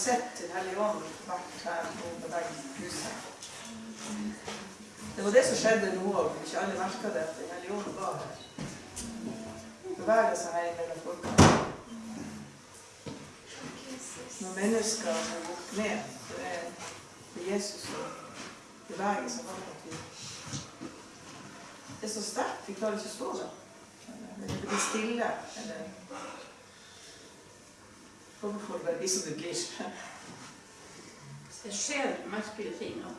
sett til Hellige Ånd vært her og beveget huset. Det var det som skjedde nå òg. Ikke alle merka det. Den hellige ånd var her. Beveger seg her mellom folkene. Når mennesker har gått ned, så er det Jesus som beveger seg vi Det er så sterkt. Vi klarer ikke å stå der. Eller det blir stille. Eller Hvorfor får det bare bli som det blir? Det skjer merkelige ting. ja.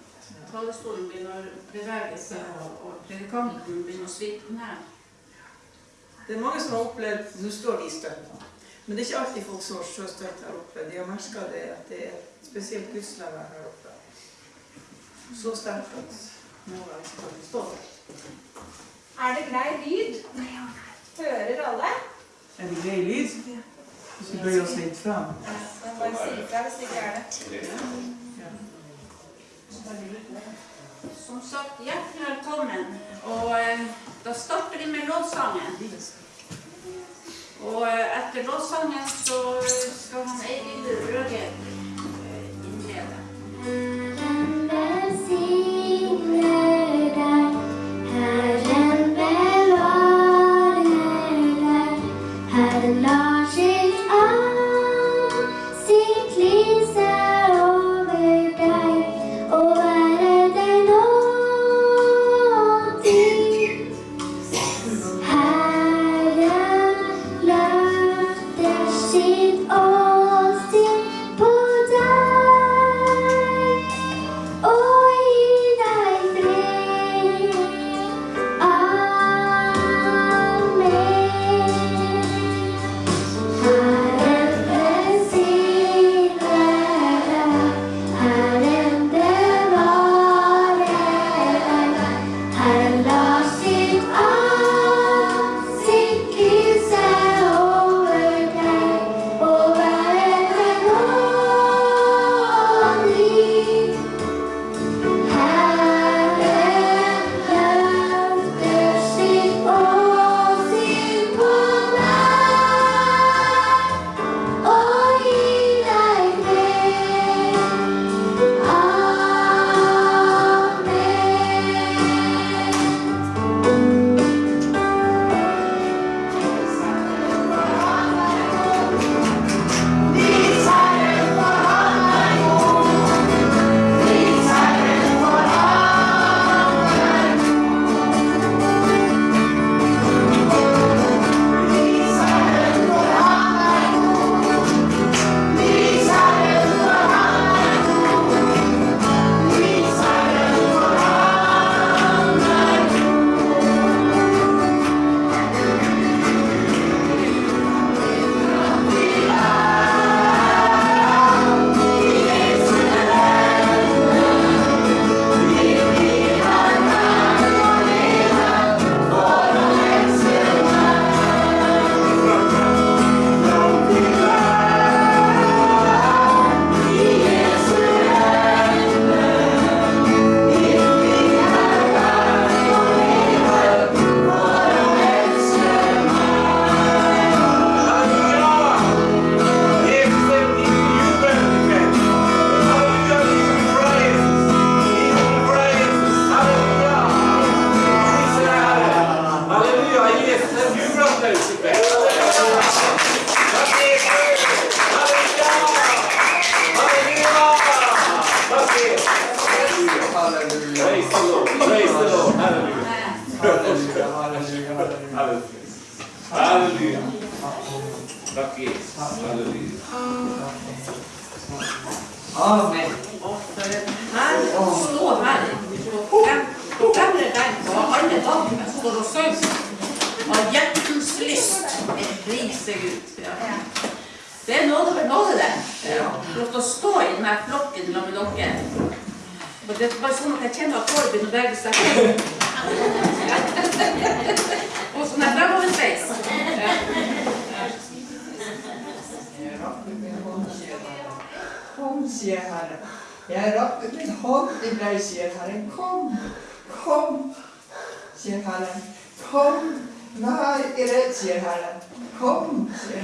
Talerstolen begynner å bevege seg, og, og predikanten begynner å svite ned. Det er mange som har opplevd Nå står de støtt, da. Men det er ikke alltid folk som står støtt her oppe. De har merka det at det er spesielt gudsnærvær her oppe. Så sterkt at noen ganger ikke kan stå der. Er det grei lyd? Hører alle? Er det grei lyd? Hvis vi bøyer oss litt fram. Bare hvis det ikke er det. Som sagt, hjertelig velkommen. Og eh, da starter vi med lovsangen. Og eh, etter lovsangen så skal han Eivind Røge eh, innlede.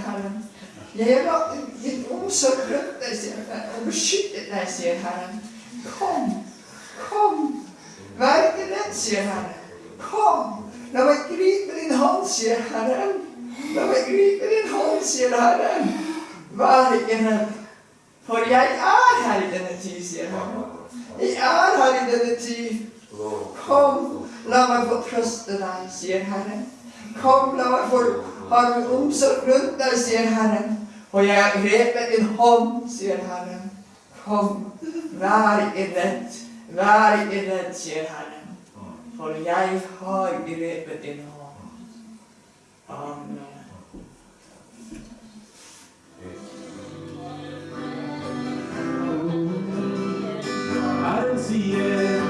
Herren. Jeg har din omsorg rundt deg, sier Herren, og beskyttet deg, sier Herren. Kom, kom. Vær ikke redd, sier Herren. Kom. La meg gripe din hånd, sier Herren. La meg gripe din hånd, sier Herren. Vær ikke redd, for jeg er her i denne tid, sier Herren. Jeg er her i denne tid. Kom, la meg få trøste deg, sier Herren. Kom, la meg få har du omsorg rundt deg, sier Herren. Og jeg har grepet din hånd, sier Herren. Kom, vær ikke redd, vær ikke redd, sier Herren. For jeg har grepet din hånd. Amen. Herren sier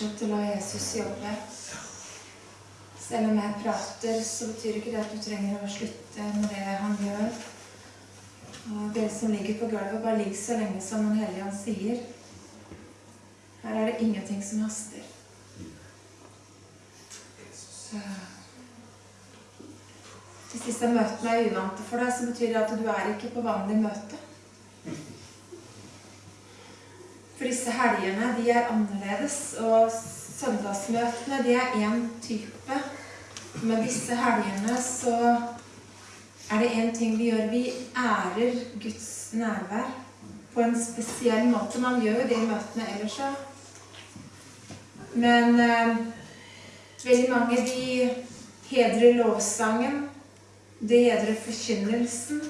Fortsett å la Jesus jobbe. Selv om jeg prater, så betyr ikke det at du trenger å slutte med det han gjør. Og det som ligger på gulvet, bare ligg så lenge som han hellige han sier. Her er det ingenting som haster. Så. Hvis disse møtene er uvante for deg, så betyr det at du er ikke på vanlig møte. Helgene de er annerledes, og søndagsmøtene de er én type. Men disse helgene så er det én ting vi gjør. Vi ærer Guds nærvær på en spesiell måte. Man gjør jo det i møtene ellers òg. Men eh, veldig mange de hedrer lovsangen. De hedrer forkynnelsen.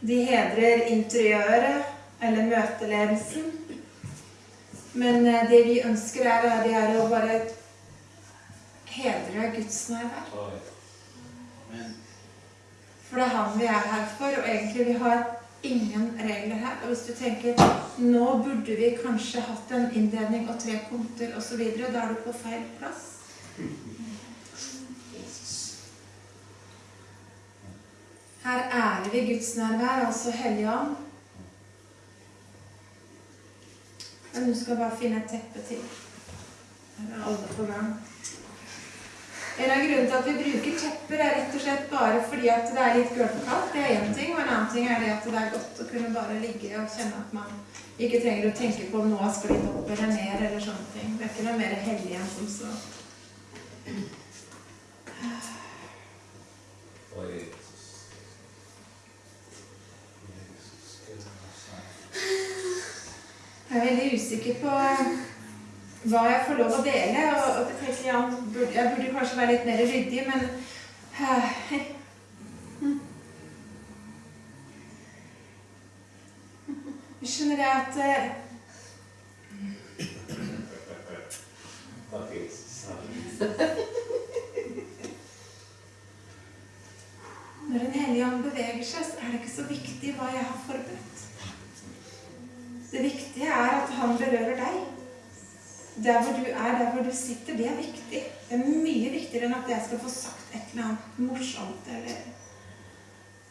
De hedrer interiøret eller møteledelsen. Men eh, det vi ønsker, er, det er å bare hedre Guds nærvær. For det er han vi er her for, og egentlig vi har ingen regler her. Og hvis du tenker nå burde vi kanskje hatt en innledning og tre punkter osv., da er du på feil plass. Her ærer vi Guds nærvær, altså Helligånd. Men du skal bare finne et teppe til. Her er alle på gang. En av grunnene til at vi bruker tepper, er rett og slett bare fordi at det er litt gulvkaldt. Det er én ting. Og en annen ting er det at det er godt å kunne bare ligge og kjenne at man ikke trenger å tenke på om noe har sklidd opp eller ned eller sånne ting. Det er ikke noe mer hellig enn som så. Jeg er veldig usikker på hva jeg får lov å dele. Og, og tenker, ja, jeg burde kanskje være litt mer ryddig, men Jeg Skjønner jeg at eh, Når Den hellige ånd beveger seg, så er det ikke så viktig hva jeg har forberedt. Det viktige er at han berører deg. Der hvor du er, der hvor du sitter, det er viktig. Det er mye viktigere enn at jeg skal få sagt et eller annet morsomt. eller...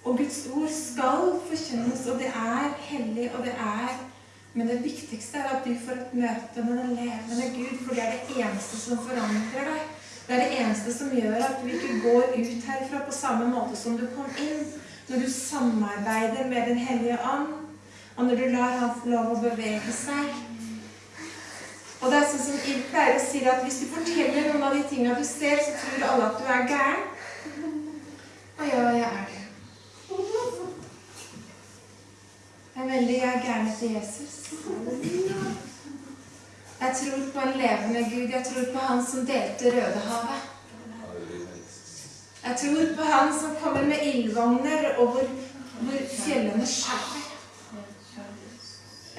Og Guds ord skal forkynnes, og det er hellig, og det er Men det viktigste er at du får et møte med den levende Gud, for det er det eneste som forandrer deg. Det er det eneste som gjør at du ikke går ut herfra på samme måte som du kom inn. Når du samarbeider med Den hellige ånd, og når du lar Han få lov å bevege seg. Og det er sånn som Ild pleier å si at hvis du forteller noen av de tingene du ser, så tror alle at du er gæren. Og ja, jeg er det. Jeg er veldig jeg er gæren etter Jesus. Jeg tror på en levende Gud. Jeg tror på Han som delte Rødehavet. Jeg tror på Han som kommer med ildvogner, og hvor, hvor fjellene skjærer.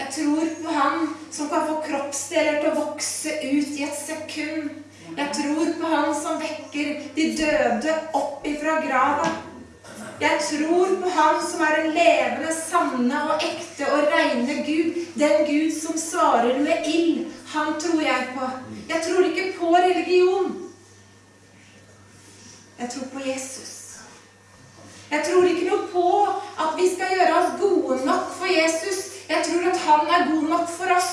Jeg tror på Han som kan få kroppsdeler til å vokse ut i et sekund. Jeg tror på Han som vekker de døde opp ifra grava. Jeg tror på Han som er en levende, sanne og ekte og reine Gud. Den Gud som svarer med ild. Han tror jeg på. Jeg tror ikke på religion. Jeg tror på Jesus. Jeg tror ikke noe på at vi skal gjøre oss gode nok for Jesus. Jeg tror at han er god nok for oss.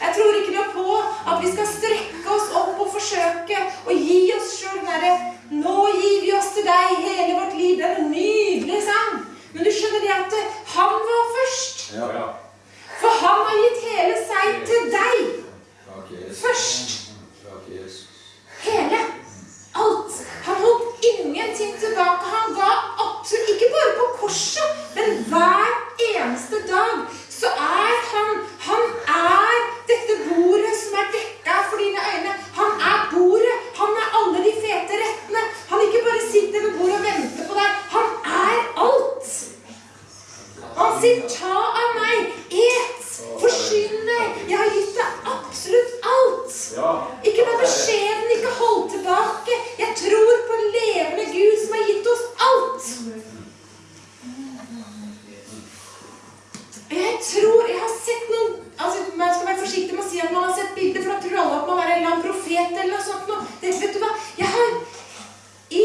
Jeg tror ikke noe på at vi skal strekke oss opp og forsøke å gi oss sjøl derre Nå gir vi oss til deg hele vårt liv. Det er en nydelig sang. Men du skjønner det at han var først. For han har gitt hele seg til deg først. Hele. Alt. Han holdt ingenting tilbake. Han ga absolutt Ikke bare på korset, men hver eneste dag så er han Han er dette bordet som er dekka for dine øyne. Han er bordet. Han er alle de fete rettene. Han ikke bare sitter ved bordet og venter på deg. Han er alt. Han sier 'ta av meg, et, forsyn deg'. Jeg har gitt deg absolutt alt. Ikke vær beskjeden, ikke hold tilbake. Jeg tror på en levende Gud som har gitt oss alt. Jeg tror Jeg har sett noen altså Man skal være forsiktig med å si at man har sett bilder, for da tror alle at man er en eller annen profet eller noe sånt. noe. Det, vet du hva? Jeg har i,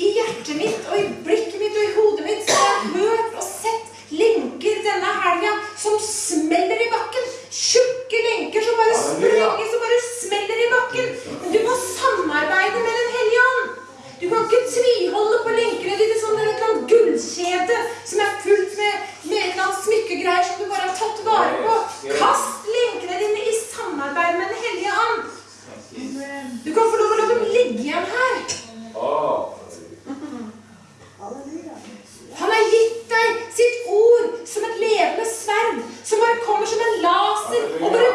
i hjertet mitt og i blikket mitt og i hodet mitt så har jeg hørt og sett lenker denne helga som smeller i bakken. Tjukke lenker som bare sprenger, som bare smeller i bakken. Men du må samarbeide med Den hellige ånd. Du kan ikke tviholde på lenkene dine som det er et eller annet gullkjede som er fullt med, med et eller annet smykkegreier som du bare har tatt vare på. Kast lenkene dine i samarbeid med Den hellige ånd. Du kan få lov å la dem ligge igjen her. Halleluja. Han har gitt deg sitt ord som et levende sverd, som bare kommer som en laser og bare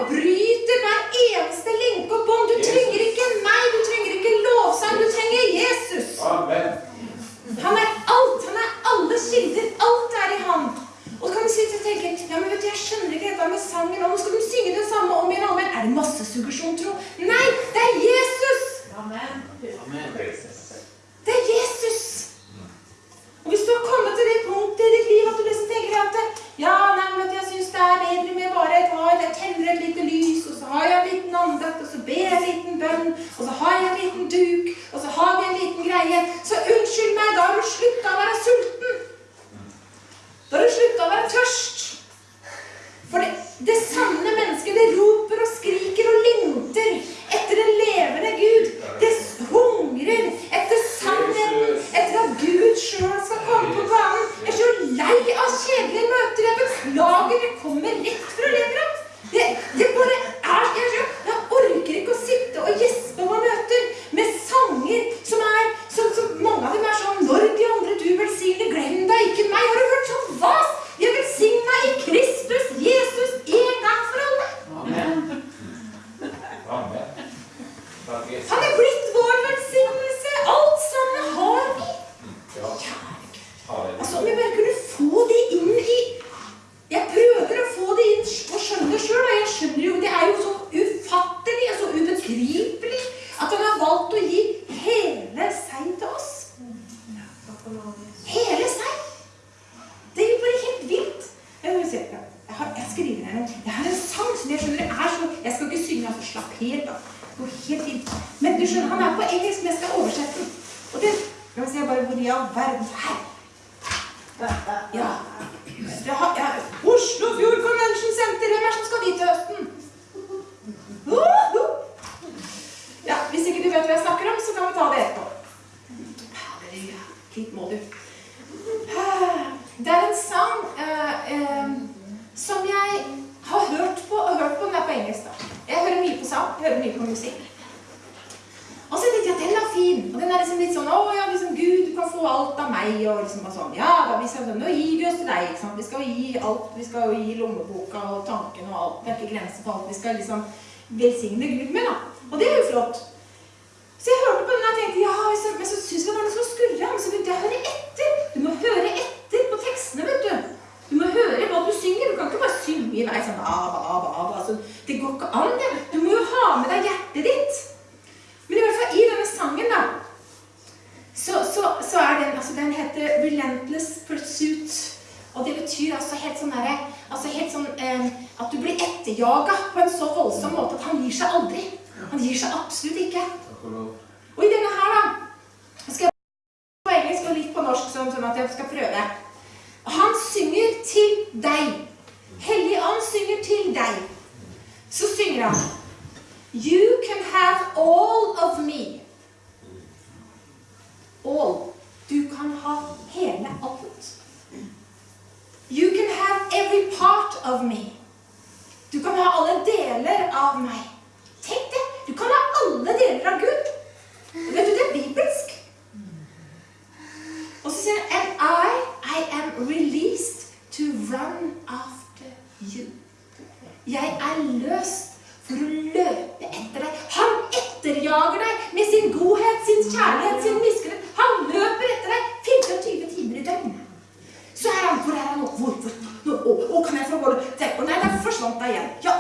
der forsvant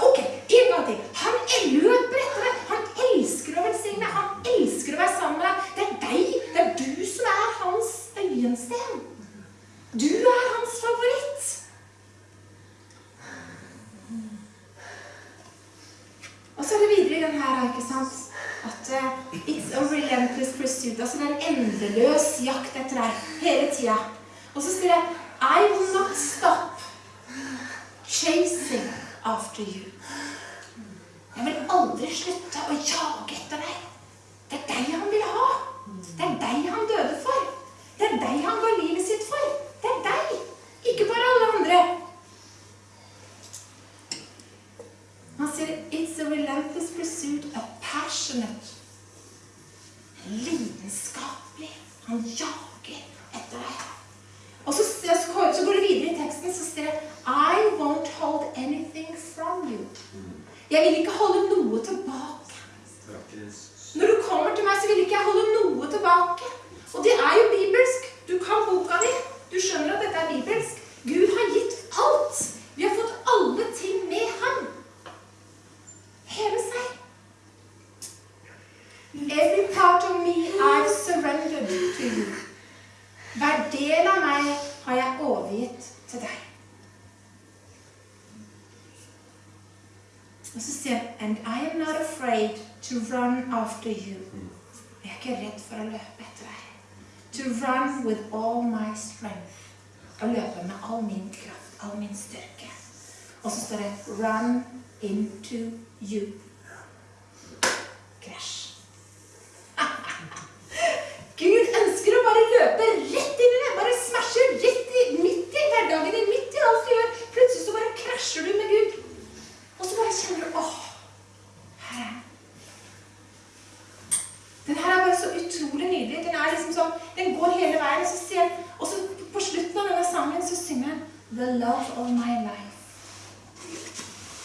The love of my life.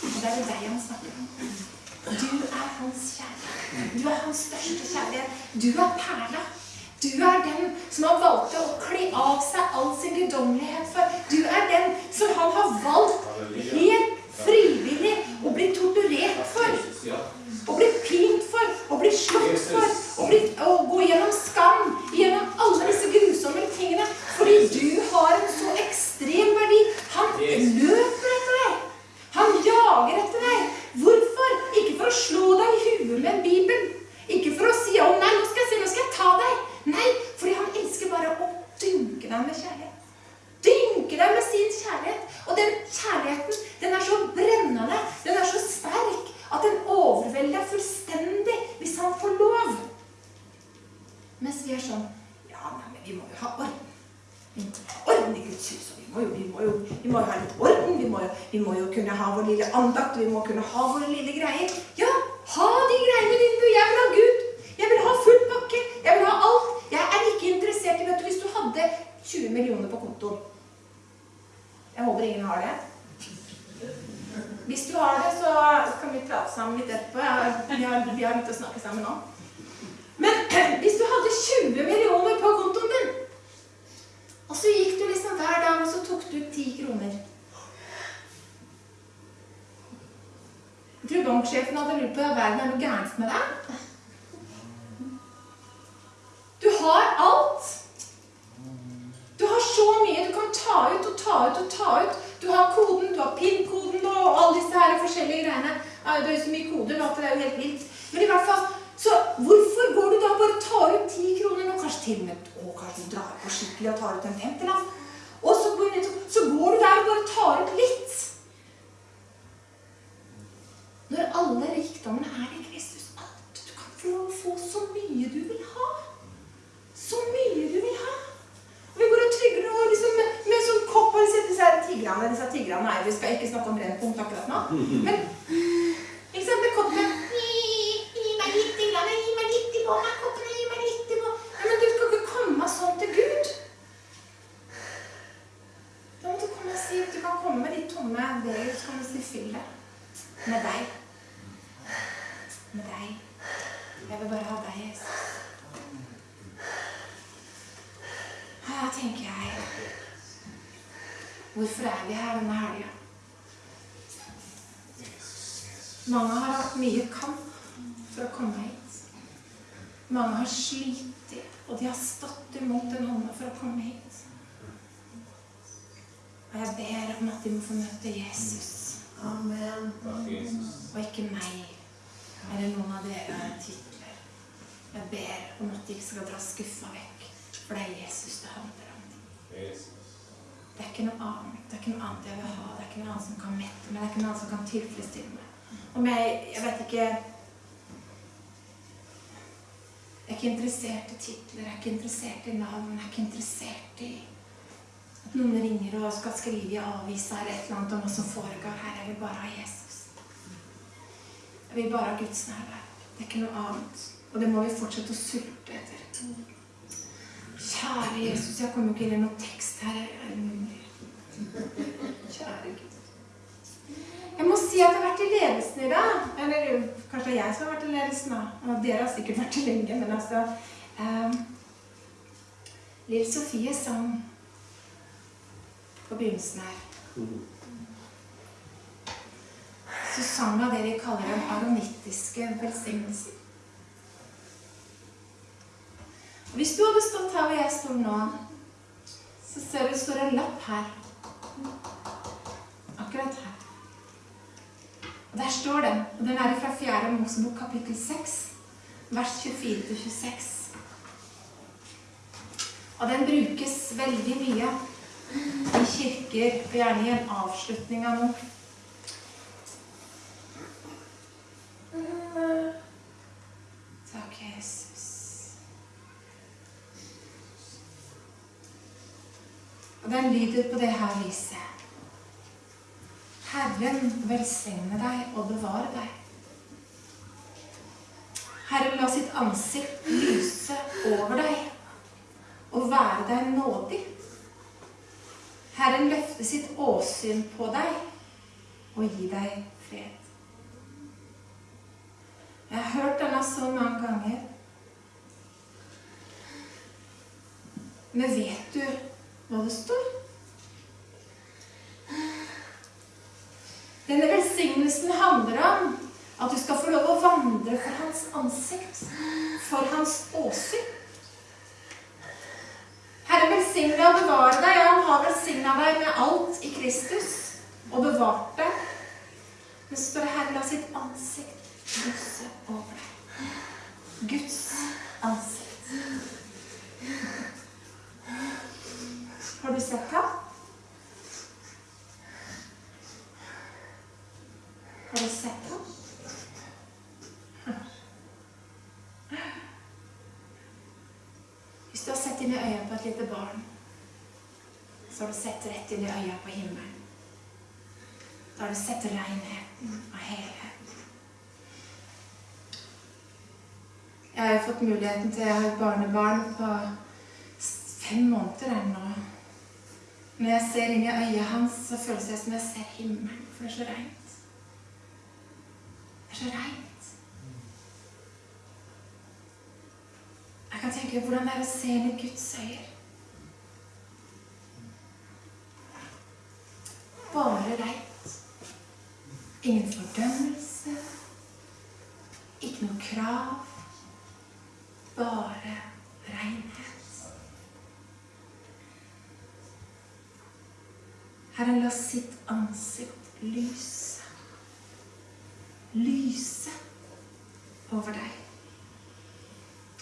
Og det er det deg han snakker om. Du er hans kjærlighet. Du er hans største kjærlighet. Du er perla. Du er den som har valgt å kle av seg all sin guddommelighet Det er jo så mye koder nå at det er jo helt vilt. Men i hvert fall, interessert i titler, jeg er ikke interessert i navn, jeg er ikke interessert i at noen ringer og skal skrive i avisa eller et eller annet om hva som foregår her. Jeg vil bare ha Jesus. Jeg vil bare ha Guds nærvær. Det er ikke noe annet. Og det må vi fortsette å sulte etter. Kjære Jesus, jeg kommer ikke inn i noen tekst her. Kjære Gud si at det har vært i ledelsen i dag. Eller kanskje jeg som har vært i ledelsen, da. Og dere har sikkert vært det lenge, men altså um, Lill Sofie sang på begynnelsen her. Så sang hun det vi kaller den aronittiske velsignelsen. Og Hvis du hadde stått her hvor jeg står nå, så ser du det står en lapp her. Akkurat her. Der står det, og den er fra 4. Mosebok kapittel 6, vers 24-26. Og den brukes veldig mye i kirker, og gjerne i en avslutning av noe. Takk, Jesus. Og den lyder på det her viset. Herren velsigne deg og bevare deg. Herren la sitt ansikt lyse over deg og være deg nådig. Herren løfte sitt åsyn på deg og gi deg fred. Jeg har hørt denne så mange ganger. Men vet du hva det står? Denne velsignelsen handler om at du skal få lov å vandre for hans ansikt, for hans åsyn. Herre velsigne og bevare deg. Ja, han har velsigna deg med alt i Kristus og bevart deg. Men så Herre, la sitt ansikt lyse over deg. Guds ansikt. Har du sett ham? Har du sett ham? Hvis du har sett inn i øynene på et lite barn, så har du sett rett inn i øynene på himmelen. Da har du sett renheten og helheten. Jeg har fått muligheten til å ha et barnebarn på fem måneder ennå. Når jeg ser inn i øyet hans, så føles det som jeg ser himmelen, for det er så rent. Så. Jeg kan tenke hvordan det er å se inn i Guds øyne. Bare reint. Ingen fordømmelse. Ikke noe krav. Bare renhet. Herren la sitt ansikt lyse. Lyse over deg.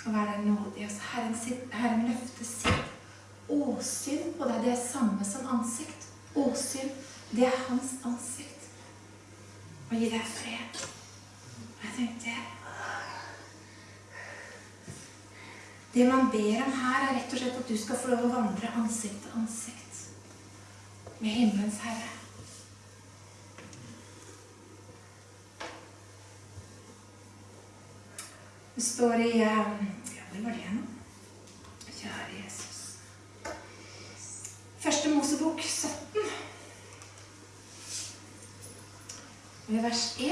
Og være deg nådig. Og Herren, sitt, Herren løfter sitt åsyn på deg. Det er samme som ansikt. Åsyn, det er hans ansikt. Og gi deg fred. Og jeg tenkte Det man ber om her, er rett og slett at du skal få lov å vandre ansikt til ansikt med himmelens herre. Det står i eh, Ja, hvor var det nå? Kjære Jesus. Første Mosebok 17. ved vers 1.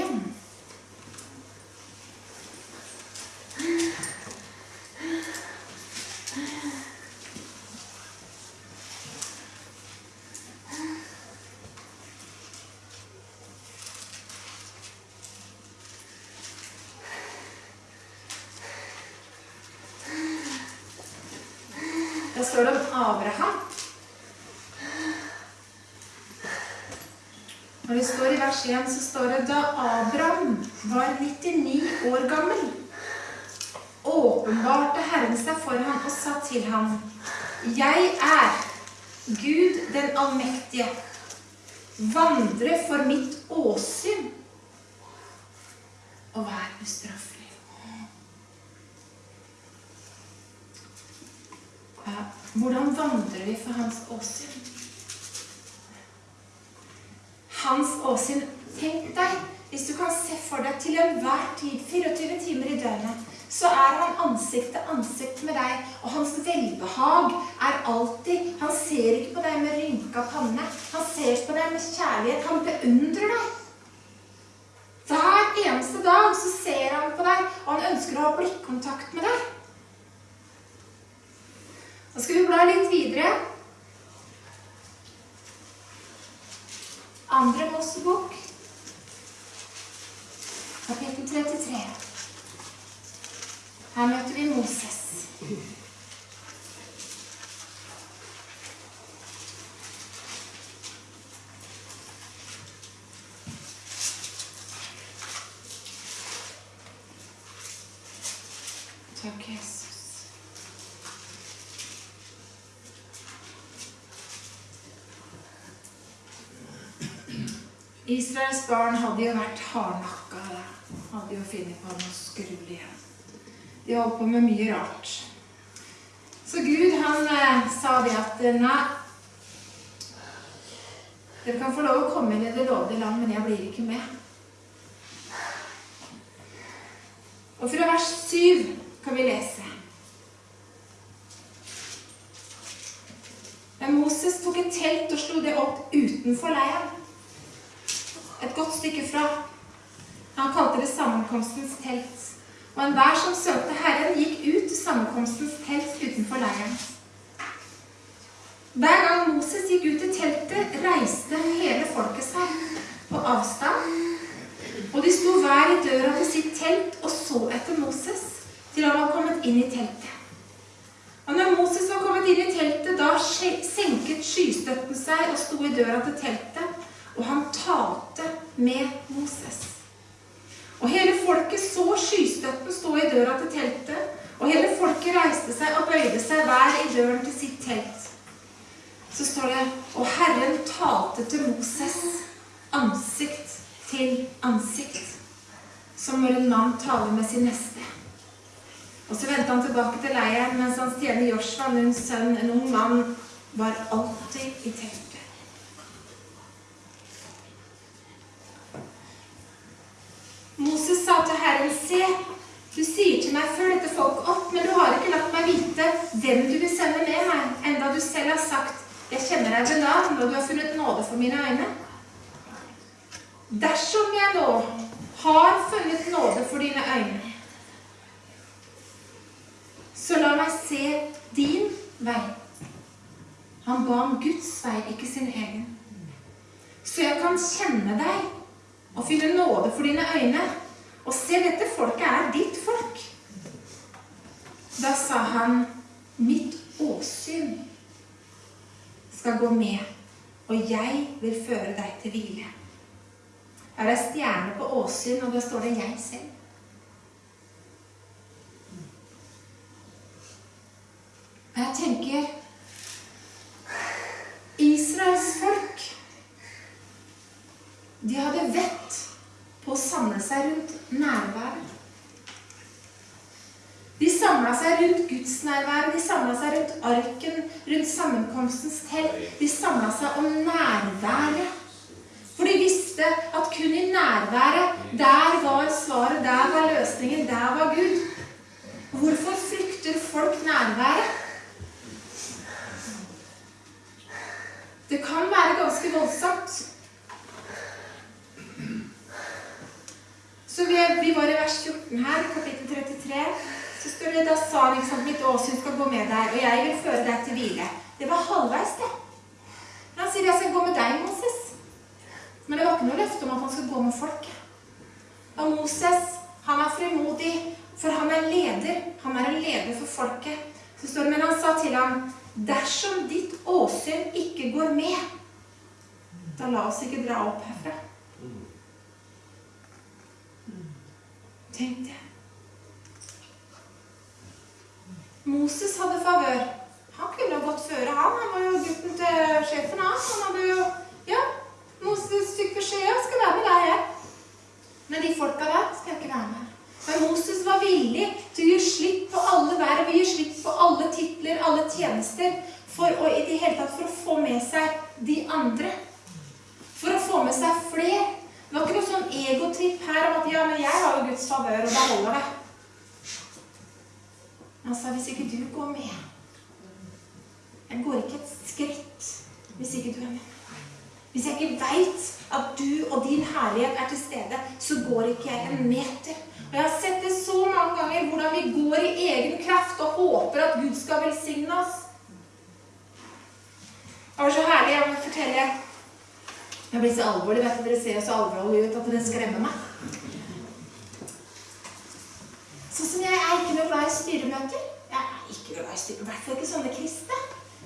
Da står det om Abraham. Når det står i vers 1, så står det da Abraham var 99 år gammel, åpenbarte Herren seg for ham og sa til ham, Jeg er Gud den allmektige. Vandre for mitt åsyn og vær ustraffelig. Ja, Hvordan for hans åsyn? Hans åsyn Tenk deg, hvis du kan se for deg til enhver tid, 24 timer i døgnet, så er han ansikt til ansikt med deg, og hans velbehag er alltid Han ser ikke på deg med rynka panne. Han ser på deg med kjærlighet. Han beundrer deg. ønsker å ha blikkontakt med deg. Da skal vi bla litt videre. Andre Mosebok, kapittel 33. Her møter vi Moses. Takk, Jesus. Israels barn hadde jo vært hardnakka. Hadde jo funnet på noe skrull igjen. De holdt på med mye rart. Så Gud han eh, sa det at eh, nei Dere kan få lov å komme inn i det lovede land, men jeg blir ikke med. Og fra vers 7 kan vi lese. Men Moses tok et telt og slo det opp utenfor leiren. Et godt stykke fra. Han kalte det sammenkomstens telt. Og enhver som søkte Herren, gikk ut til sammenkomstens telt utenfor leiren. Hver gang Moses gikk ut til teltet, reiste hele folket seg på avstand. Og de sto hver i døra til sitt telt og så etter Moses til han var kommet inn i teltet. Og når Moses var kommet inn i teltet, da senket skystøtten seg og sto i døra til teltet, og han talte med Moses. Og hele folket så skystøtten stå i døra til teltet, og hele folket reiste seg og bøyde seg hver i døren til sitt telt. Så står det Og Herren talte til Moses ansikt til ansikt, som når en mann taler med sin neste. Og så vendte han tilbake til leiren mens hans tjener Joshua, Nuns sønn, en ung mann, var alltid i teltet. Moses sa til Herren, se, du sier til meg, følg dette folket opp, men du har ikke latt meg vite hvem du vil sende med meg, enda du selv har sagt, jeg kjenner deg ved navn, og du har funnet nåde for mine øyne. Dersom jeg nå har funnet nåde for dine øyne, så la meg se din vei. Han ba om Guds vei, ikke sin egen. Så jeg kan kjenne deg og finne nåde for dine øyne. Og se, dette folket er ditt folk. Da sa han, mitt åsyn skal gå med, og jeg vil føre deg til hvile. Er stjerne på åsyn, og da står det 'jeg selv'. Og jeg tenker Israels folk De hadde vett på å samle seg rundt nærværet. De samla seg rundt gudsnærværet, de samla seg rundt arken, rundt sammenkomstens telt. De samla seg om nærværet. For de visste at kun i nærværet, der var svaret, der var løsningen, der var Gud. Hvorfor frykter folk nærværet? Det kan være ganske voldsomt. Så vi, vi var i vers 14 her, kapittel 33. Så står det da sa han liksom, mitt åsyn skal gå med deg, og jeg vil føre deg til hvile. Det var halvveis, det. Men han sier jeg skal gå med deg, Moses. Men det var ikke noe løfte om at han skulle gå med folket. Og Moses, han er frimodig, for han er leder. Han er en leder for folket. Så står det, Men han sa til ham, dersom ditt åsyn ikke går med, da la oss ikke dra opp herfra. Tenk det. Moses hadde favør. Han kunne ha gått føre, han. Han var jo gutten til sjefen hans. Han hadde jo Ja, Moses fikk beskjed om skal være med deg, jeg. Men de folka der skal jeg ikke være med. Men Moses var villig til å gi slipp på alle verv, gi slipp på alle titler, alle tjenester, for å, i det hele tatt for å få med seg de andre. For å få med seg flere. Det var ikke noe sånn egotripp her om at ja, men jeg har jo Guds favør, og da holder det. Han sa hvis ikke du går med Jeg går ikke et skritt hvis ikke du er med. Hvis jeg ikke veit at du og din herlighet er til stede, så går ikke jeg en meter. Og jeg har sett det så mange ganger, hvordan vi går i egen kraft og håper at Gud skal velsigne oss. Det var så herlig. Jeg må fortelle Jeg blir så alvorlig. vet du, Dere ser så alvorlig ut at det skremmer meg. Sånn jeg er ikke glad i styremøter. Jeg er ikke glad i styremøter. I hvert fall ikke sånne kristne.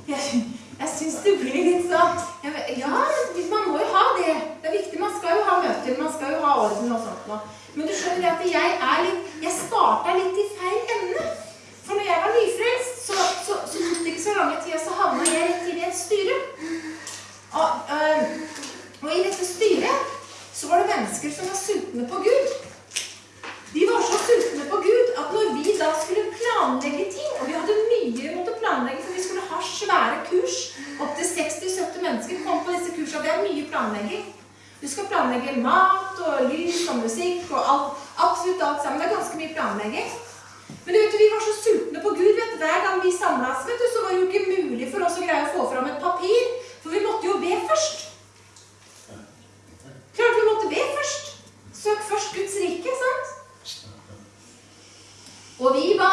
Jeg, jeg syns det blir litt sånn Ja, man må jo ha det. Det er viktig. Man skal jo ha møter. Man skal jo ha orden og sånt noe. Men du skjønner at jeg er litt Jeg starta litt i feil ende. For når jeg var nyfrelst, så, så, så tok det ikke så lange tida, så havna jeg rett inn i et styre. Og, øh, og i dette styret så var det mennesker som var sultne på Gud. De var så sultne på Gud at når vi da skulle planlegge ting Og vi hadde mye vi måtte planlegge, for vi skulle ha svære kurs. Opptil 60-70 mennesker kom på disse kursene. Det er mye planlegging. Du skal planlegge mat og lys og musikk og alt, absolutt alt sammen. Det er ganske mye planlegging. Men vet, vi var så sultne på Gud. vet du, Hver gang vi samla oss, vet du, så var det jo ikke mulig for oss å greie å få fram et papir. For vi måtte jo be først. Klart vi måtte be først. Søk først Guds rike, sant? Og vi ba.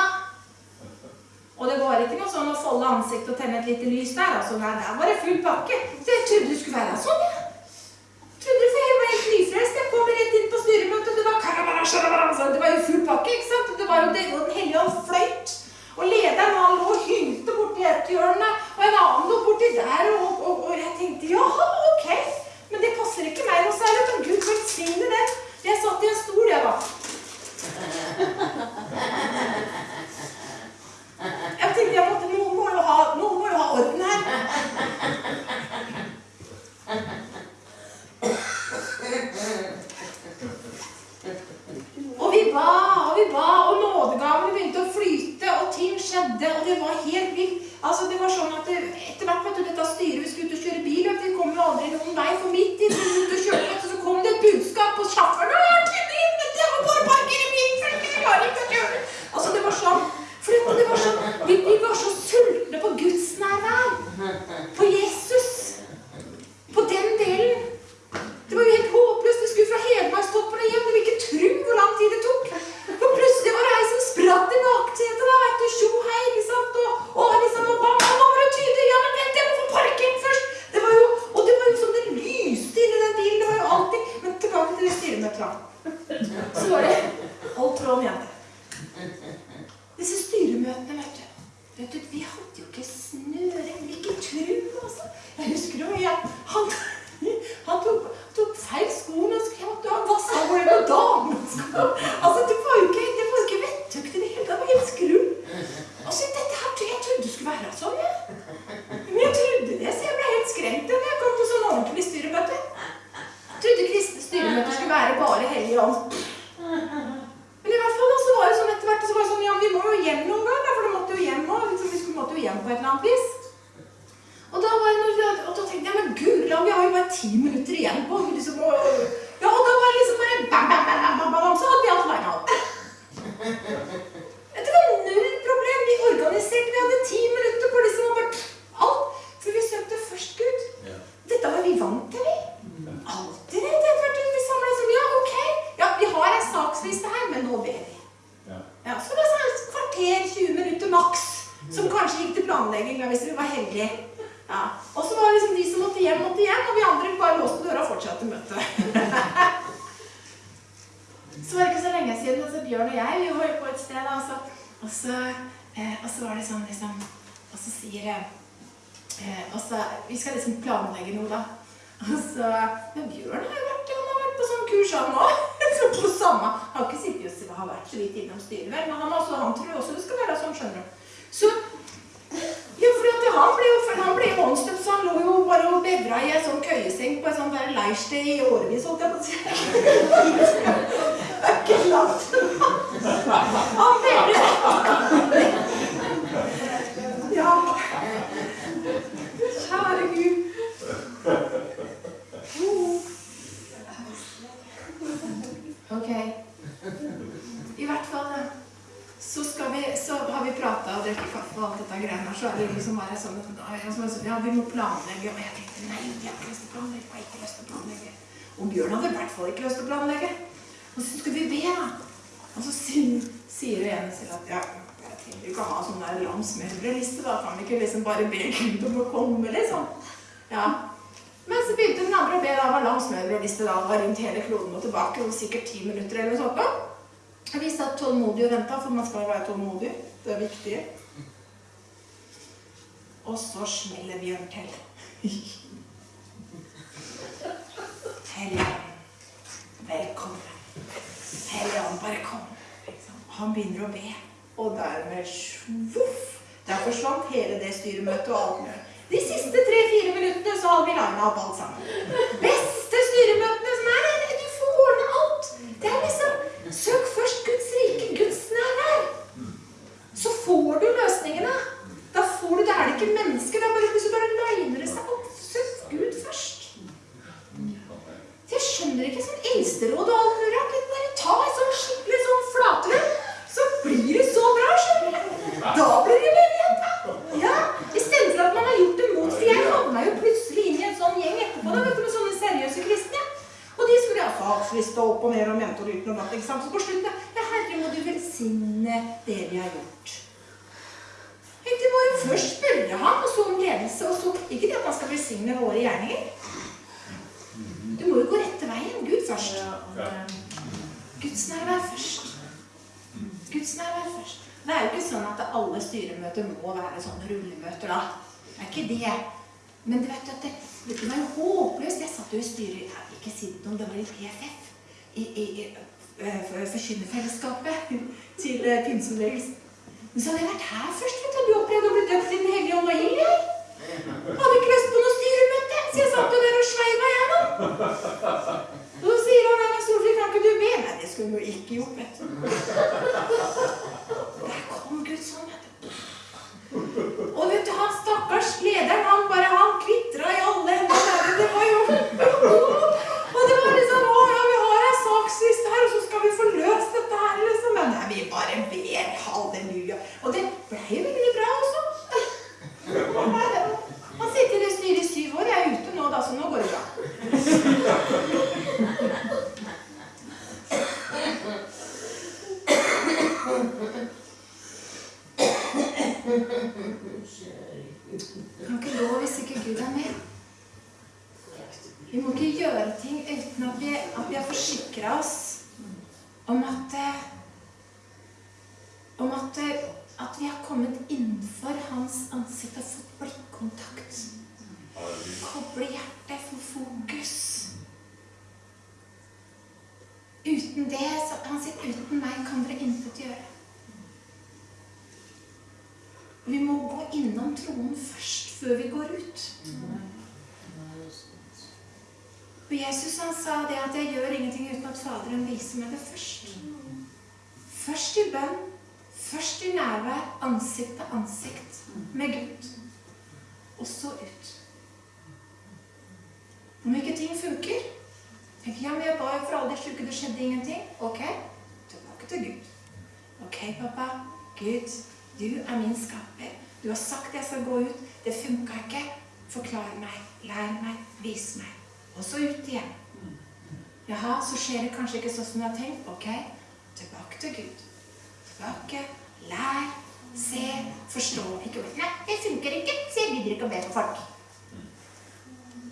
Og det var ikke noe sånn å folde ansiktet og tenne et lite lys der. altså Nei, der var det full pakke. Så jeg trodde det skulle være sånn, jeg. Trodde for jeg var helt nyfrelst. Jeg kom rett inn på styremøtet, og det var karabara, sharabara, så Det var jo full pakke, ikke sant? Det var jo det, og Den hellige ånd fløyt. Og lederen han lå og hylte borti et hjørne, og en annen lå borti der. Og, og, og jeg tenkte jaha, ok. Men det passer ikke meg noe særlig. Men Gud velsigne den. Jeg satt i en stol, jeg, da. Jeg tenkte måtte, noen må jo ha, noen må jo ha orden her. Og vi ba og vi ba, og nådegavene begynte å flyte, og ting skjedde, og det var helt vilt. Altså, det var sånn at det, Bjørn og jeg, vi var på et sted, og så, og så, eh, og så var det sånn, liksom, og så sier jeg, eh, og så, vi skal liksom planlegge noe da, og så, men Bjørn har jo vært, han har vært på sånn kurs han òg. så han har ikke sittet og har vært så vidt innom styret, vel, men han, også, han tror også det skal være sånn, skjønner du. Så, ja, fordi at han ble jo, for han ble åndsdøpt, så han lå jo bare og bevra i en sånn køyeseng på et sånt leirsted i årevis, holdt jeg på å si. Ikke. Ja. Kjære Gud. Ok. I hvert fall så, vi, så har vi prata og drukket kaffe og alt dette greiene. Så er det liksom bare sånn ja, vi må planlegge. Og jeg tenkte nei, jeg har ikke lyst å planlegge. Jeg har ikke lyst til å planlegge. Og Bjørn hadde i hvert fall ikke lyst til å planlegge. Og skal skulle vi be, da. Og så sier, igjen ene selv at ja, jeg trenger ikke å ha sånn der lang smørbrødliste, da kan vi ikke liksom bare be Gud om å komme, liksom. Ja. Men så begynte den andre å be, da var lang smørbrødliste, da var rundt hele kloden og tilbake, og sikkert ti minutter eller noe sånt. da. Vi satt tålmodig og venta, for man skal jo være tålmodig. Det er viktig. Og så smeller Bjørn til. Helligånd, velkommen. Helligånd, bare kom. Liksom. Han begynner å be, og dermed voff! der forsvant hele det styremøtet og alt mulig. De siste tre-fire minuttene så hadde vi lina opp alt sammen. Beste styremøtene som er. Du får ordne alt. Det er liksom Søk først Guds rike, Guds nærvær. Så får du løsningene. Da får du, Da er det ikke mennesker. Da bare, så bare liner det seg opp. Søk Gud først. Jeg skjønner ikke sånn eldsteråd og alt mulig. At vi bare ta et sånn skikkelig sånn flatlønn, så blir det så bra. skjønner du. Da blir det menighet. Ja, Istedenfor at man har gjort det mot. For jeg havna jo plutselig inn i en sånn gjeng etterpå da, vet du, med sånne seriøse kristne. Og de skulle ha saksliste opp og ned og natt. ikke sant? Så på slutten Ja, Herre, må du velsigne det vi har gjort. Tenkte må jo først spørre ham, og så om ledelse, og så Ikke det at han skal velsigne våre gjerninger. Du må jo gå rette veien. Gud først. Guds nærvær først. Guds nærvær først. Det er jo ikke sånn at alle styremøter må være sånne rullemøter, da. Det er ikke det. Men du vet at det, det var jo håpløst. Jeg satt jo i styret Jeg vil ikke si noe om det var i PFF. I, i, i Forkynnerfellesskapet til øh, pinsebevegelsen. Men så hadde jeg vært her først. vet du. Du opplevde å bli døpt i Den hellige ånd og ild. jeg. Hadde ikke lyst på noe styremøte, så jeg satt jo der og sveiva, jeg, da. Og så sier han Erna Solfrid, kan ikke du be? Nei, det skulle hun jo ikke gjort, vet du. Der kom Gud sånn, vet du. Og vet du, han stakkars lederen, han bare han kvitra i alle ender. Det var jo Og det var liksom Å ja, vi ei her, og så skal vi få løst dette her, liksom. Men nei, vi bare ber. Halleluja. Og det ble jo veldig bra også. Han sitter i det styret i syv år. Jeg er ute nå, da, så nå går det bra. Kan ikke lov hvis ikke Gud er med. Vi må ikke gjøre ting uten at vi, at vi har forsikra oss om at eh, om at, eh, at vi har kommet innenfor hans ansikt og fått blikkontakt. Koble hjertet, få fokus. Uten det, så han sier, uten meg kan dere intet gjøre. Vi må gå innom troen først, før vi går ut. Og Jesus han sa det at 'jeg gjør ingenting uten at Faderen viser meg det først'. Først i bønn, først i nærvær, ansikt til ansikt med Gud. Og så ut. Om ikke ting funker tenker ja, men jeg ba jo for alle de sjuke, det skjedde ingenting. Ok, tilbake til Gud. Ok, pappa. Gud, du er min skaper. Du har sagt jeg skal gå ut. Det funka ikke. Forklar meg, lær meg, vis meg. Og så ut igjen. Jaha, så skjer det kanskje ikke sånn som jeg har tenkt. Ok, tilbake til Gud. Tilbake, lær, se, forstå. Ikke bare Nei, det funker ikke, så jeg gidder ikke å be for folk.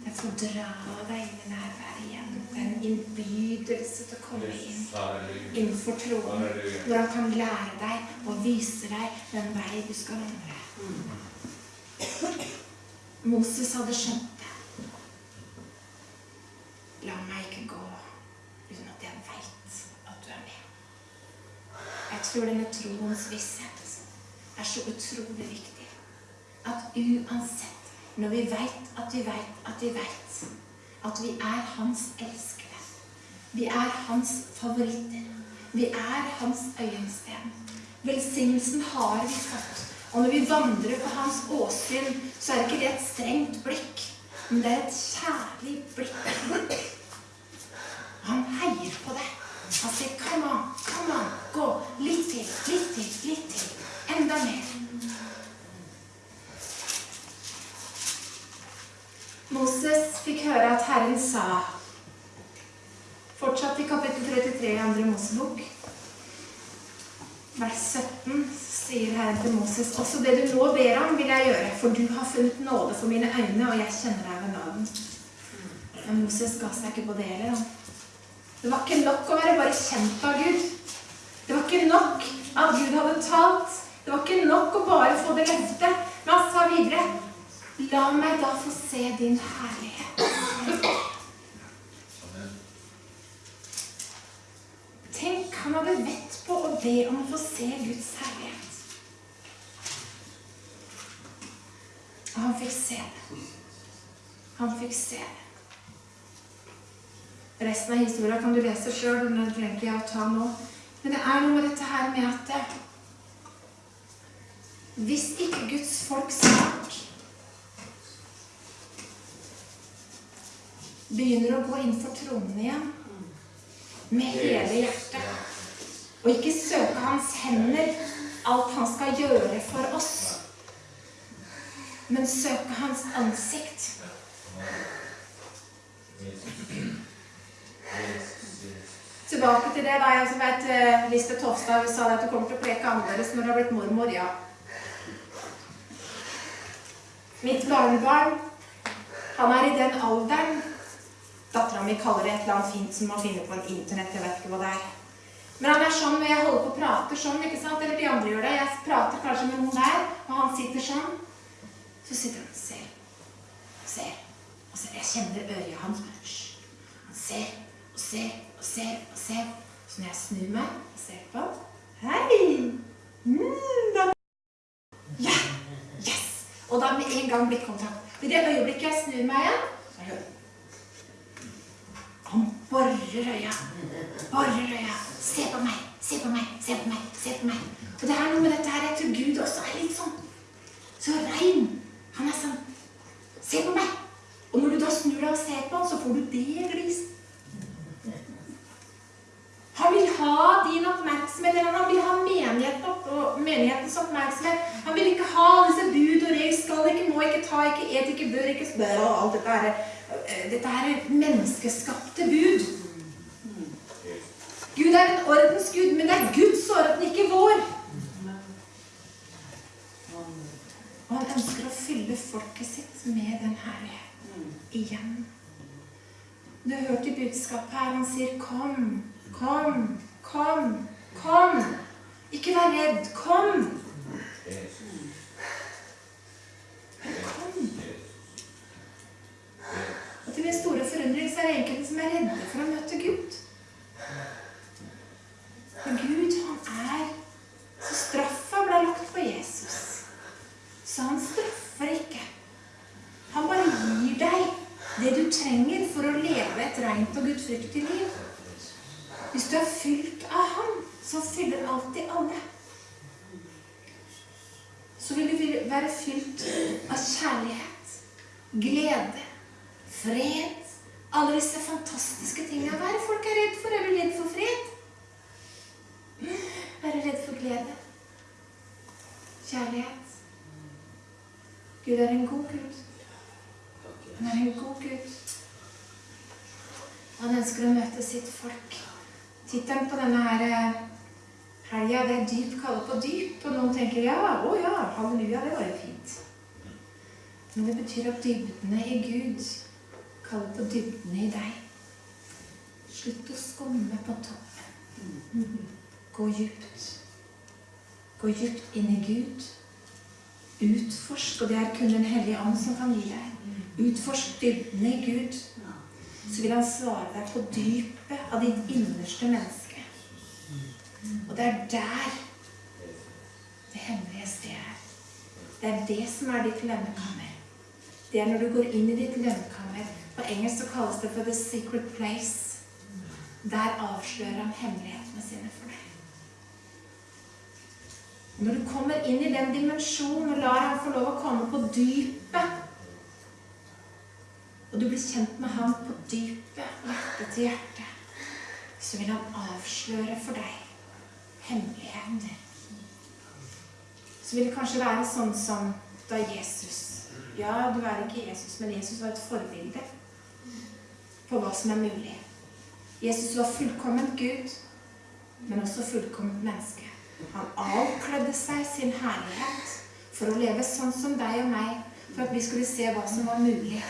Jeg får dra deg inn i nærværet igjen. Det er en innbydelse til å komme inn innenfor troen. Hvor han kan lære deg og vise deg den vei du skal vandre. Moses hadde skjønt. La meg ikke gå uten at jeg veit at du er med. Jeg tror denne troens visshet er så utrolig viktig. At uansett, når vi veit at vi veit at vi veit at vi er hans elskede, vi er hans favoritter, vi er hans øyensten. Velsignelsen har vi fått. Og når vi vandrer på hans åsyn, så er det ikke det et strengt blikk, men det er et kjærlig blikk. Han heier på deg. Han sier 'come on, come on', gå. Litt til, litt til, litt til. Enda mer. Moses fikk høre at Herren sa Fortsatt i kapittel 33 i andre Mosebok. vers 17 sier Herren til Moses også det du nå ber om, vil jeg gjøre, for du har funnet nåde for mine øyne, og jeg kjenner deg ved navn. Men Moses ga seg ikke på det heller. Det var ikke nok å være bare kjent av Gud. Det var ikke nok at Gud hadde talt. Det var ikke nok å bare få det løftet. Men han sa videre La meg da få se din herlighet. Tenk, han hadde vett på å be om å få se Guds herlighet. Og han fikk se det. Han fikk se det. Resten av historien kan du lese sjøl, og den trenger ikke jeg å ta nå. Men det er noe med dette her med at det- hvis ikke Guds folk snart begynner å gå inn for tronen igjen med hele hjertet, og ikke søke hans hender, alt han skal gjøre for oss, men søke hans ansikt. Tilbake til det, da. Jeg som vet, Liste Lisbeth Hofstad sa at du kommer til å preke annerledes når du har blitt mormor. Ja. Mitt barnebarn, han er i den alderen Dattera mi kaller det et eller annet fint som man finner på en internett. Jeg vet ikke hva det er. Men han er sånn når jeg holder på å prate sånn, ikke sant? eller de andre gjør det. Jeg prater kanskje med noen der, og han sitter sånn. Så sitter han og ser. Ser. Og ser. Jeg kjenner øyet hans. Han ser og ser og ser og ser. Så når jeg snur meg og ser på Hei! Mm, da. Ja! Yes! Og da med en gang blikkontakt. I det øyeblikket jeg snur meg igjen, Han borer øya. Borer øya. Se på meg, se på meg, se på meg, se på meg. Og det er noe med dette her, jeg tror Gud også er litt sånn. Så rein. Han er sånn Se på meg. Og når du da snur deg og ser på han, så får du det gliset. Han vil ha din oppmerksomhet, eller han vil ha menigheten opp, og menighetens oppmerksomhet. Han vil ikke ha disse bud og regler, skal ikke, ikke, et ikke, bør ikke, spør, og alt dette her. eh, Dette her er menneskeskapte bud. Gud er en ordens Gud, men det er Guds orden, ikke vår. Og han ønsker å fylle folket sitt med den herligheten igjen. Du hørte budskapet her, han sier 'kom'. Kom, kom, kom. Ikke vær redd. Kom. Kom. Og til min store forundring så er det enkelte som er redde for å møte Gud. For Gud, han er Så straffa ble lagt på Jesus. Så han straffer ikke. Han bare gir deg det du trenger for å leve et rent og gudfryktig liv. Hvis du er fylt av Han, så fyller alltid alle. Så vil du være fylt av kjærlighet, glede, fred, alle disse fantastiske tingene. Hva er det folk er redd for? Er du redd for fred? Er du redd for glede? Kjærlighet? Gud er en god Gud. Han er en god Gud. Han ønsker å møte sitt folk. Tittelen på denne her eh, helga det er 'Dyp kaller på dyp'. Og noen tenker ja, å ja, halleluja, det var jo fint. Men det betyr at dybdene i Gud kaller på dybdene i deg. Slutt å skumme på toppen. Gå djupt. Gå djupt inn i Gud. Utforsk, og det er kun Den hellige ånd som kan gi deg. Utforsk dybdene i Gud så vil han svare deg på dypet av ditt innerste menneske. Og det er der det hemmelige stedet er. Det er det som er ditt lønnekammer. Det er når du går inn i ditt lønnekammer. På engelsk så kalles det for 'the secret place'. Der avslører han hemmelighetene sine for deg. Og når du kommer inn i den dimensjonen og lar ham få lov å komme på dypet og du blir kjent med ham på dypet, hjerte til hjerte, så vil han avsløre for deg hemmeligheter. Så vil det kanskje være sånn som da Jesus Ja, du er ikke Jesus, men Jesus var et forbilde på hva som er mulig. Jesus var fullkomment Gud, men også fullkomment menneske. Han avklødde seg sin herlighet for å leve sånn som deg og meg, for at vi skulle se hva som var mulig.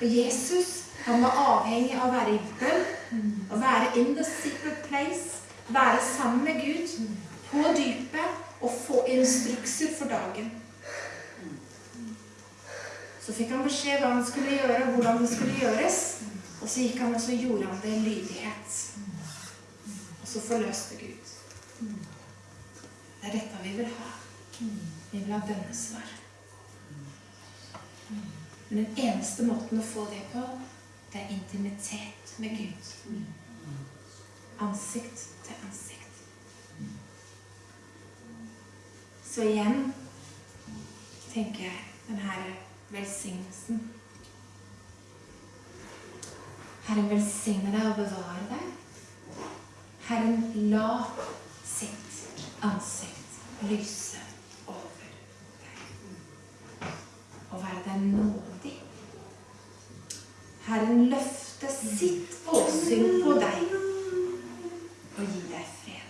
Og Jesus han var avhengig av å være i bønn, å være in the secret place, være sammen med Gud på dypet og få instrukser for dagen. Så fikk han beskjed hva han skulle gjøre, og hvordan det skulle gjøres. Og så gikk han og så gjorde han det i lydighet. Og så forløste Gud. Det er dette vi vil ha. Vi vil ha bønnesvar. Men den eneste måten å få det på, det er intimitet med Gud. Ansikt til ansikt. Så igjen tenker jeg den her velsignelsen. Herren velsigne deg og bevare deg. Herren la sitt ansikt lyse over deg og være deg nådig. Herren løfte sitt åsyn på deg og gi deg fred.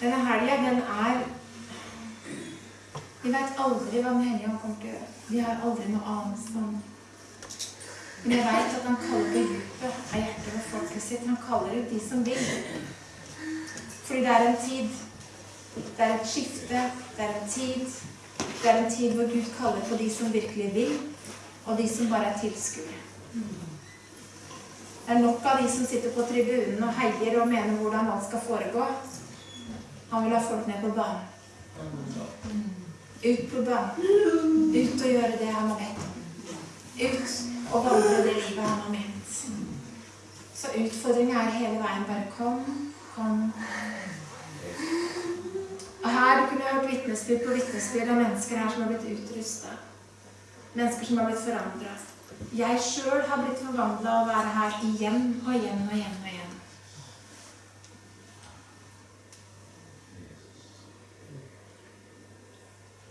Denne helga, den er Vi vet aldri hva Den hellige ånd kommer til å gjøre. Vi har aldri noe annet som Men jeg vet at han kaller det dypet av hjertet ved folket sitt. Han kaller ut de som vil. Fordi det er en tid. Det er et skifte. Det er en tid. Det er en tid hvor Gud kaller på de som virkelig vil, og de som bare er tilskuere. Det er nok av de som sitter på tribunen og heier og mener hvordan alt skal foregå. Han vil ha folk ned på banen. Ut på banen. Ut og gjøre det han har bedt om. Ut og vandre det livet han har ment. Så utfordringa er hele veien bare kom, kom. Og her kunne jeg hørt vitnesbyrd på vitnesbyrd av mennesker her som har blitt utrusta. Mennesker som har blitt forandra. Jeg sjøl har blitt forvandla av å være her igjen og igjen og igjen og igjen.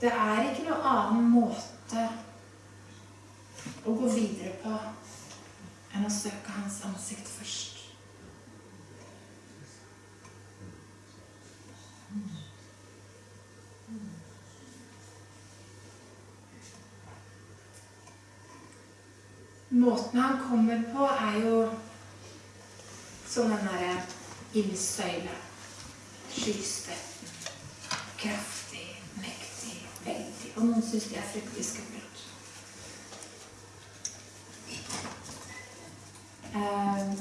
Det er ikke noe annen måte å gå videre på enn å søke hans ansikt først. Måten han kommer på, er jo som den derre ildsøyle. Skystøtten. Veldig. Og noen syns det er fryktelig skummelt. Eh,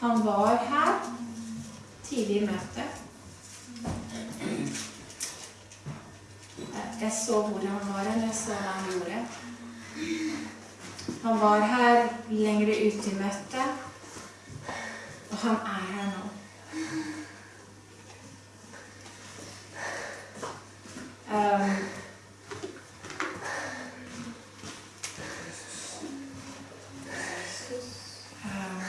han var her tidlig i møtet. Eh, Jeg så hvor han var hen, jeg så hva han gjorde. Han var her lengre ute i møtet, og han er her nå. Um, um,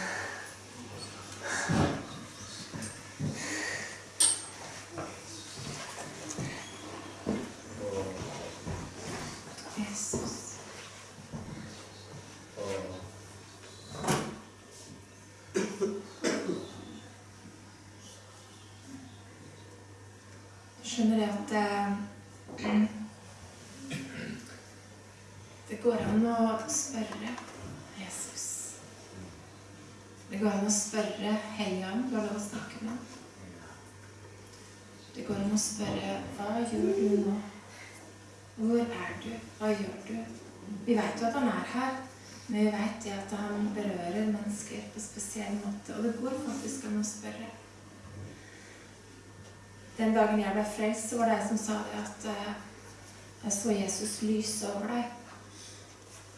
Jesus. Du skjønner det at eh, Det går an å spørre Jesus. Det går an å spørre Helligånd. Du har lov å snakke med ham. Det går an å spørre Hva gjør du nå? Hvor er du? Hva gjør du? Vi vet jo at han er her, men vi vet det at han berører mennesker på spesiell måte. Og det går faktisk an å spørre. Den dagen jeg ble frelst, så var det jeg som sa det at eh, jeg så Jesus lyse over deg.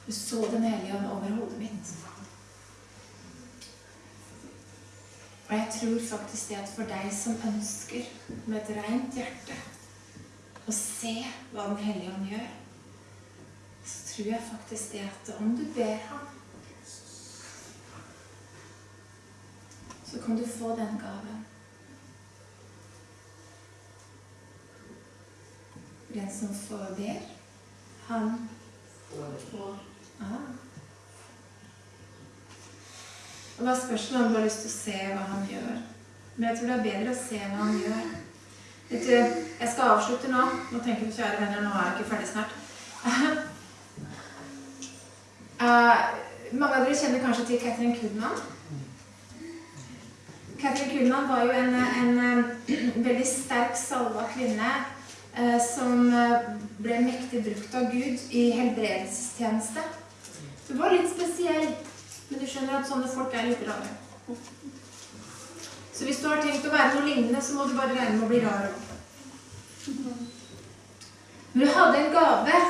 Du så Den hellige ånd over hodet mitt. Og jeg tror faktisk det at for deg som ønsker med et rent hjerte å se hva Den hellige ånd gjør, tror jeg faktisk det at om du ber ham, så kan du få den gaven. Den som får ber, han får. Ah. Og da spørs det om du har lyst til å se hva han gjør. Men jeg tror det er bedre å se hva han gjør. Vet du, jeg skal avslutte nå. Nå tenker du, kjære venner, nå er jeg ikke ferdig snart. Eh, mange av dere kjenner kanskje til Catherine Kudman. Catherine Kudman var jo en, en, eh, veldig sterk salva kvinne eh, som ble mektig brukt av Gud i helbredelsestjeneste. Hun var litt spesiell, men du skjønner at sånne folk er litt rare. Så hvis du har tenkt å være noe lignende, så må du bare regne med å bli rar òg. Men hun hadde en gave,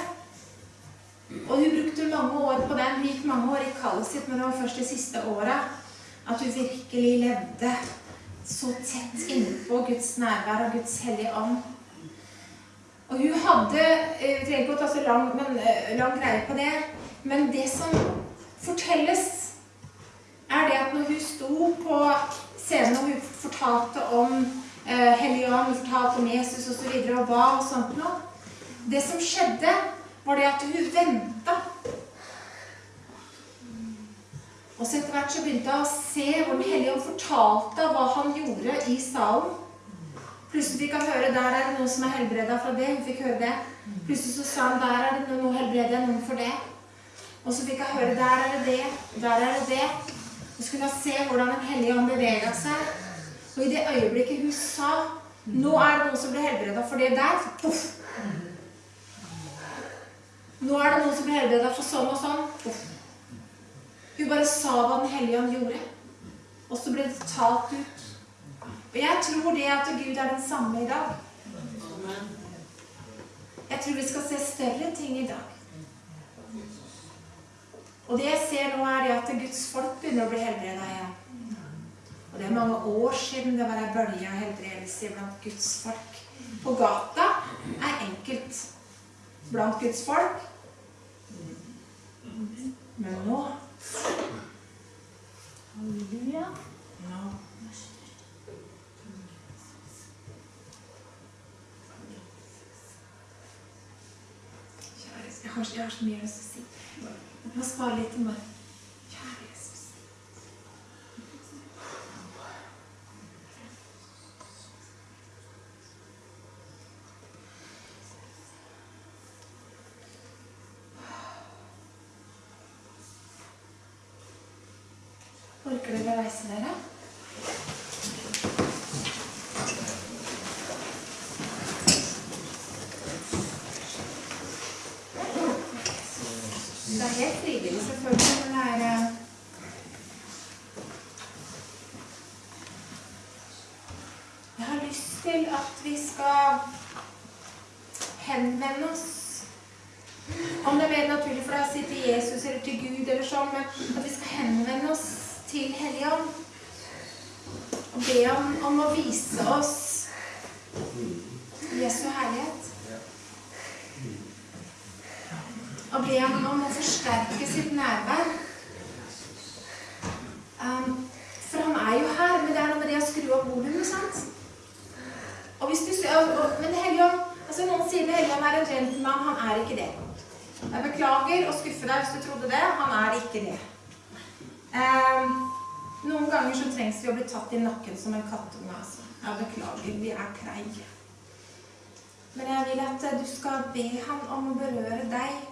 og hun brukte mange år på den. Hun gikk mange år i kallet sitt, men det var først de siste åra at hun virkelig levde så tett innpå Guds nærvær og Guds hellige ånd. Og hun hadde eh, Vi trenger ikke å ta så lang, men, eh, lang greie på det, men det som fortelles, er det at når hun sto på scenen og hun fortalte om eh, Hellige Ånd, hun fortalte om Jesus osv. Og hva og sånt noe Det som skjedde, var det at hun venta. Og så etter hvert så begynte hun å se hvor Den hellige ånd fortalte hva han gjorde i salen. Plutselig fikk hun høre der er det noen som er helbreda fra det. Hun fikk høre det. Plutselig så sa han der er det noe helbredet noen for det. Og så fikk hun høre der er det det, der er det det. Og så kunne hun se hvordan Den hellige ånd bevega seg. Og i det øyeblikket hun sa nå er det noen som blir helbreda for det der, poff. Nå er det noen som blir helbreda for sånn og sånn. Hun bare sa hva Den hellige ånd gjorde. Og så ble det talt ut. Og jeg tror det at Gud er den samme i dag. Jeg tror vi skal se større ting i dag. Og det jeg ser nå, er at Guds folk begynner å bli helbreda igjen. Og det er mange år siden det var ei bølge av helbredelse blant Guds folk. På gata er enkelt blant Guds folk. Men nå Halleluja. Nå. Jeg har, jeg har så mye å si. Jeg må spare litt til meg. üniversitelere som en kattunge. Altså. Jeg beklager, vi er treige. Men jeg vil at du skal be ham om å berøre deg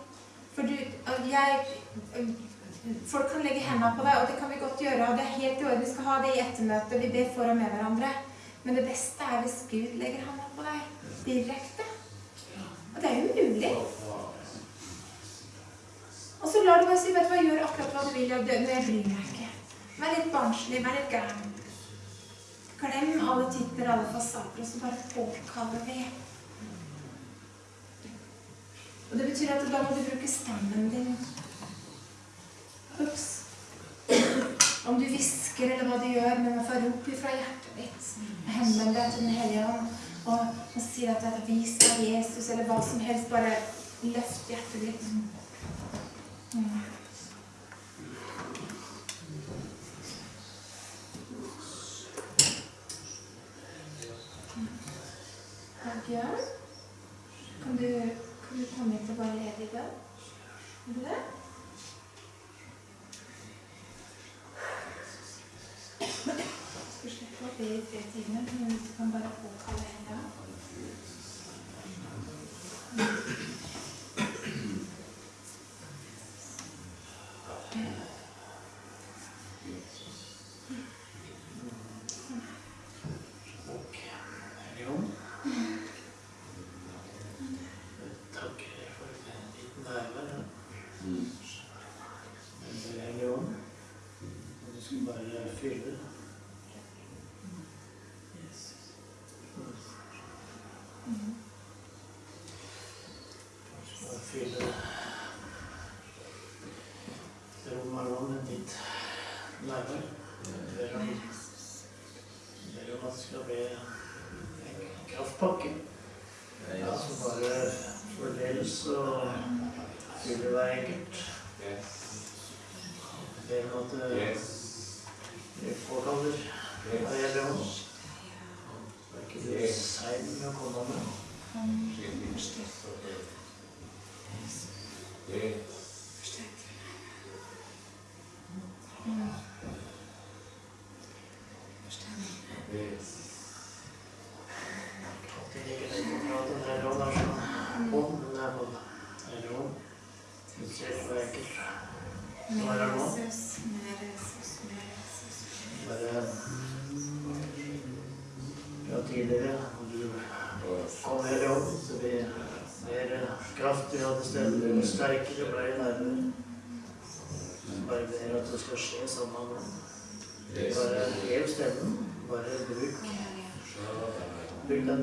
for du, jeg, folk kan legge hendene på deg, og det kan vi godt gjøre. Og det er helt i orden. Vi skal ha det i ettermøtet. Vi ber for og med hverandre. Men det beste er hvis Gud legger hendene på deg direkte. Og det er jo mulig. Og så lar du meg si vet du hva, gjør akkurat hva du vil. Men jeg bryr meg ikke. Vær litt barnslig. Vær litt gæren. Glem alle titler, alle fasader, og så bare påkaller vi. Og det betyr at da må du bruke stemmen din. Ups. Om du hvisker eller hva du gjør, men får rop ifra hjertet ditt. Henvend deg til Den hellige ånd og, og si at det er vis av Jesus, eller hva som helst. Bare løft hjertet ditt. Mm. Bjørn. Kan du, kan du komme hit og bare lede i bønn? Vil du det? Du slipper å be i tre timer, men du kan bare påkalle en gang. så vil det være enkelt. Det med at vi påkaller hva gjelder oss. Det er ikke det sein med å komme med.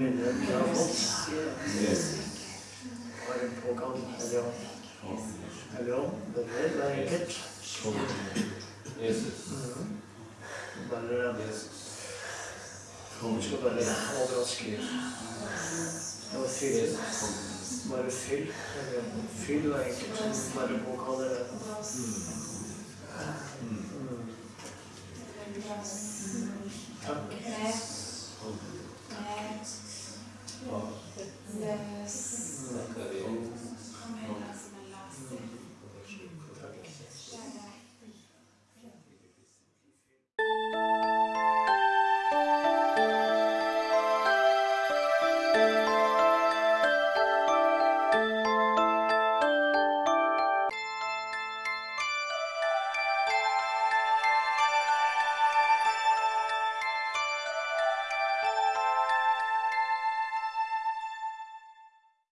Yes.